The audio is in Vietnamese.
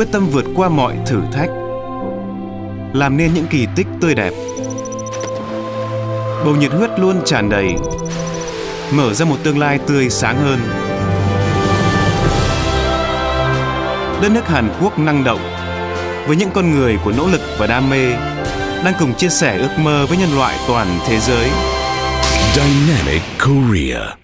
quyết tâm vượt qua mọi thử thách. Làm nên những kỳ tích tươi đẹp. Bầu nhiệt huyết luôn tràn đầy. Mở ra một tương lai tươi sáng hơn. Đất nước hàn quốc năng động. Với những con người của nỗ lực và đam mê, đang cùng chia sẻ ước mơ với nhân loại toàn thế giới. Dynamic Korea.